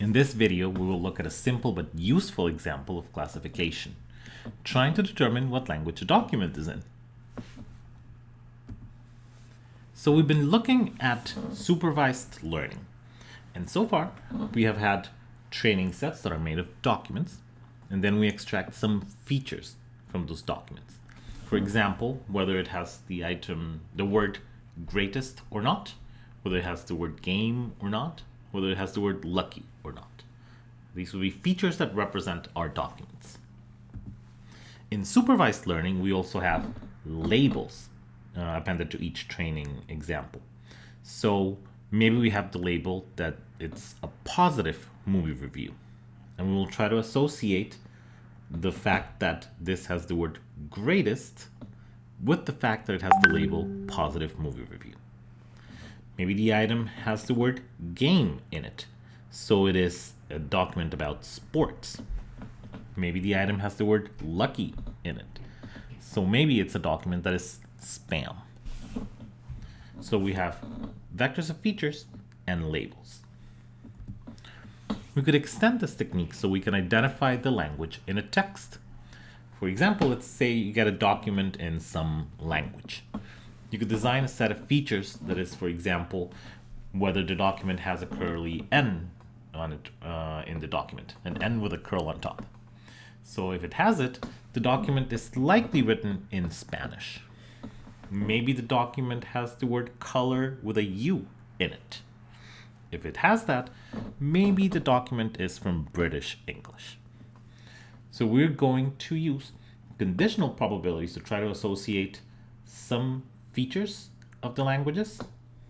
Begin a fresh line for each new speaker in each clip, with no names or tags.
In this video, we will look at a simple but useful example of classification, trying to determine what language a document is in. So we've been looking at supervised learning. And so far, we have had training sets that are made of documents, and then we extract some features from those documents. For example, whether it has the item, the word greatest or not, whether it has the word game or not, whether it has the word lucky or not. These will be features that represent our documents. In supervised learning, we also have labels uh, appended to each training example. So maybe we have the label that it's a positive movie review. And we will try to associate the fact that this has the word greatest with the fact that it has the label positive movie review. Maybe the item has the word game in it, so it is a document about sports. Maybe the item has the word lucky in it, so maybe it's a document that is spam. So we have vectors of features and labels. We could extend this technique so we can identify the language in a text. For example, let's say you get a document in some language. You could design a set of features that is, for example, whether the document has a curly N on it uh, in the document, an N with a curl on top. So if it has it, the document is likely written in Spanish. Maybe the document has the word color with a U in it. If it has that, maybe the document is from British English. So we're going to use conditional probabilities to try to associate some features of the languages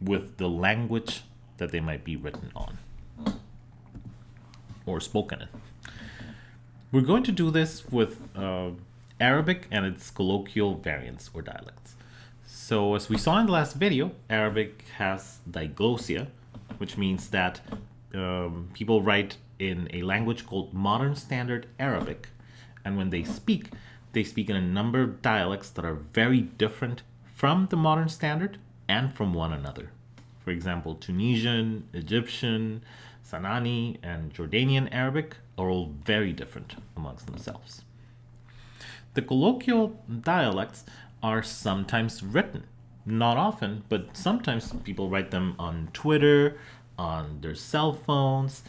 with the language that they might be written on or spoken in. We're going to do this with uh, Arabic and its colloquial variants or dialects. So as we saw in the last video, Arabic has diglossia, which means that um, people write in a language called Modern Standard Arabic. And when they speak, they speak in a number of dialects that are very different from the modern standard and from one another. For example, Tunisian, Egyptian, Sanani, and Jordanian Arabic are all very different amongst themselves. The colloquial dialects are sometimes written. Not often, but sometimes people write them on Twitter, on their cell phones,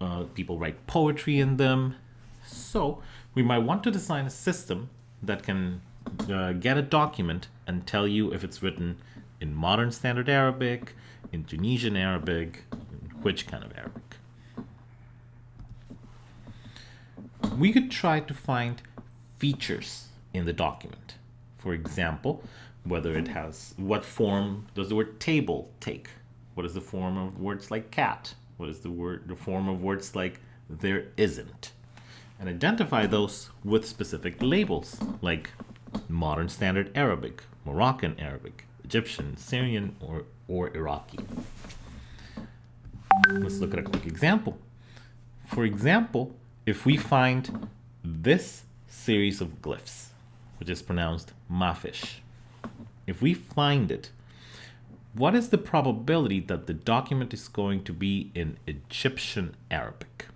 uh, people write poetry in them. So we might want to design a system that can uh, get a document and tell you if it's written in modern standard Arabic, in Tunisian Arabic, which kind of Arabic. We could try to find features in the document. For example, whether it has, what form does the word table take? What is the form of words like cat? What is the word, the form of words like there isn't? And identify those with specific labels like modern standard Arabic, Moroccan Arabic, Egyptian, Syrian, or, or Iraqi. Let's look at a quick example. For example, if we find this series of glyphs, which is pronounced mafish, if we find it, what is the probability that the document is going to be in Egyptian Arabic?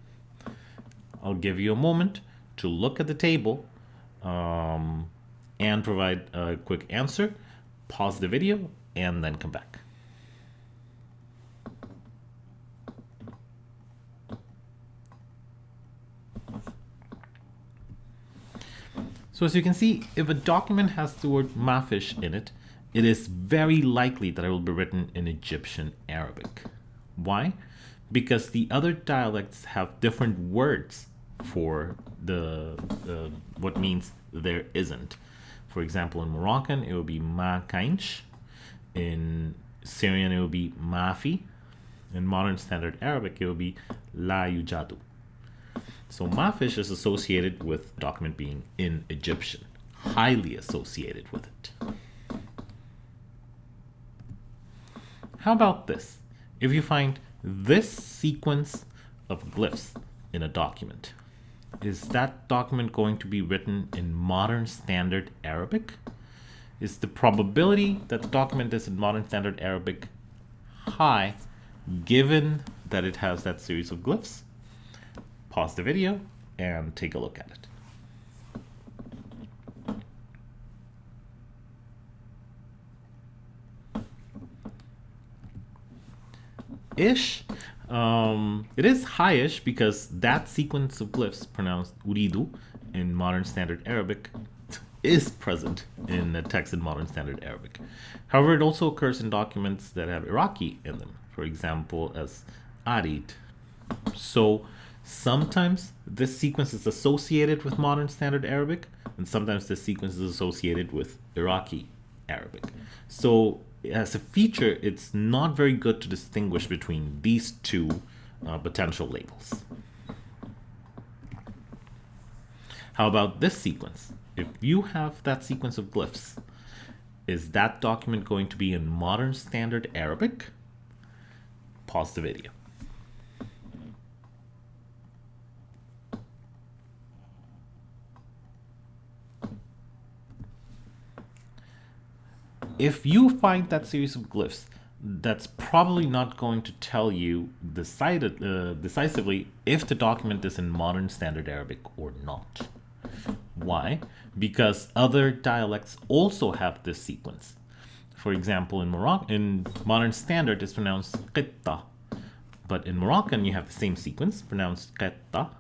I'll give you a moment to look at the table um, and provide a quick answer, pause the video, and then come back. So as you can see, if a document has the word mafish in it, it is very likely that it will be written in Egyptian Arabic. Why? Because the other dialects have different words for the uh, what means there isn't. For example, in Moroccan, it would be ma kainch. In Syrian, it would be mafi. In modern standard Arabic, it would be la yujadu. So mafish is associated with document being in Egyptian, highly associated with it. How about this? If you find this sequence of glyphs in a document, is that document going to be written in modern standard Arabic? Is the probability that the document is in modern standard Arabic high given that it has that series of glyphs pause the video and take a look at it. Ish, um, it is highish because that sequence of glyphs pronounced uridu in modern standard Arabic is present in the text in modern standard Arabic. However, it also occurs in documents that have Iraqi in them, for example, as arid. So sometimes this sequence is associated with modern standard Arabic, and sometimes this sequence is associated with Iraqi Arabic. So as a feature, it's not very good to distinguish between these two uh, potential labels. How about this sequence? If you have that sequence of glyphs, is that document going to be in modern standard Arabic? Pause the video. If you find that series of glyphs, that's probably not going to tell you decided, uh, decisively if the document is in modern standard Arabic or not. Why? Because other dialects also have this sequence. For example, in Moroccan, in modern standard, it's pronounced qitta, but in Moroccan you have the same sequence, pronounced qitta,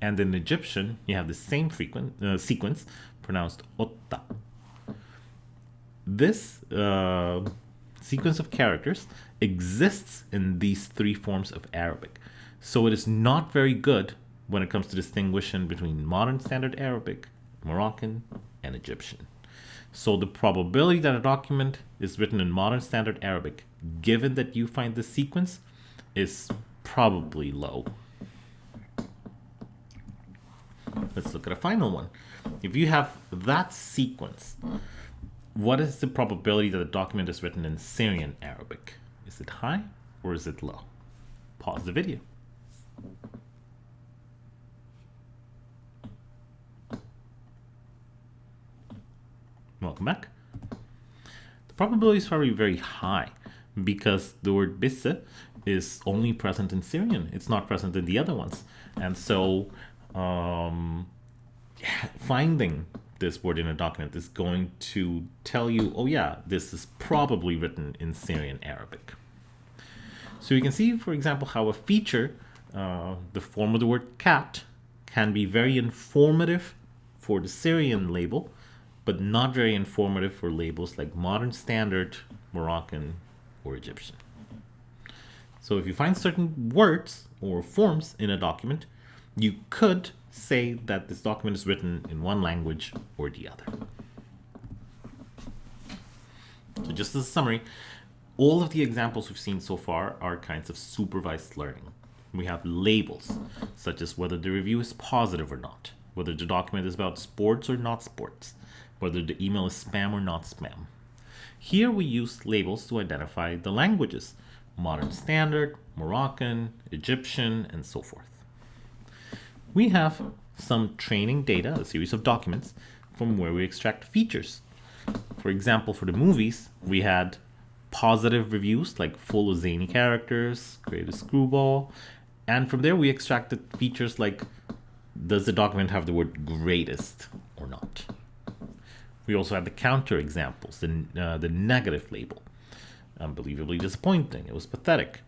and in Egyptian you have the same frequent, uh, sequence, pronounced otta this uh, sequence of characters exists in these three forms of Arabic. So it is not very good when it comes to distinguishing between modern standard Arabic, Moroccan, and Egyptian. So the probability that a document is written in modern standard Arabic, given that you find this sequence, is probably low. Let's look at a final one. If you have that sequence, what is the probability that the document is written in Syrian Arabic? Is it high or is it low? Pause the video. Welcome back. The probability is probably very high because the word bisse is only present in Syrian. It's not present in the other ones. And so um, finding this word in a document is going to tell you, oh yeah, this is probably written in Syrian Arabic. So you can see, for example, how a feature, uh, the form of the word cat, can be very informative for the Syrian label, but not very informative for labels like modern standard, Moroccan, or Egyptian. So if you find certain words or forms in a document, you could say that this document is written in one language or the other. So just as a summary, all of the examples we've seen so far are kinds of supervised learning. We have labels, such as whether the review is positive or not, whether the document is about sports or not sports, whether the email is spam or not spam. Here we use labels to identify the languages, modern standard, Moroccan, Egyptian, and so forth we have some training data, a series of documents, from where we extract features. For example, for the movies, we had positive reviews like full of zany characters, greatest screwball, and from there we extracted features like does the document have the word greatest or not? We also had the counter examples, the, uh, the negative label. Unbelievably disappointing, it was pathetic.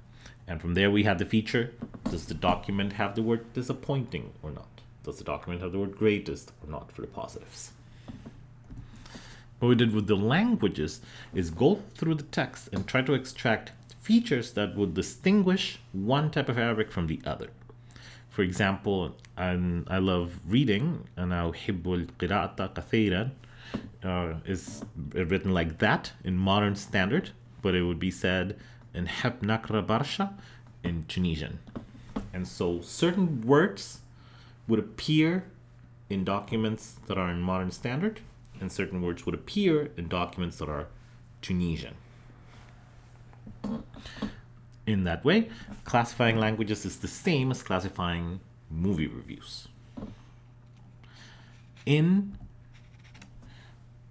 And from there we have the feature. Does the document have the word disappointing or not? Does the document have the word greatest or not for the positives? What we did with the languages is go through the text and try to extract features that would distinguish one type of Arabic from the other. For example, I'm, i love reading, and now Hibbul القراءة كثيرا" uh, is written like that in modern standard, but it would be said Heb Nakra Barsha in Tunisian. And so certain words would appear in documents that are in modern standard, and certain words would appear in documents that are Tunisian. In that way, classifying languages is the same as classifying movie reviews. In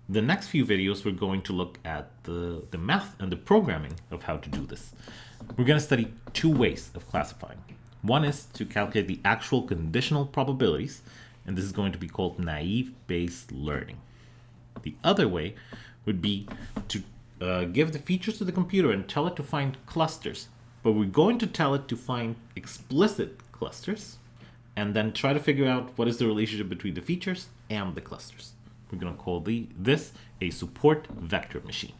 the next few videos, we're going to look at the, the math and the programming of how to do this. We're going to study two ways of classifying. One is to calculate the actual conditional probabilities, and this is going to be called naive Bayes learning. The other way would be to uh, give the features to the computer and tell it to find clusters, but we're going to tell it to find explicit clusters and then try to figure out what is the relationship between the features and the clusters. We're going to call the, this a support vector machine.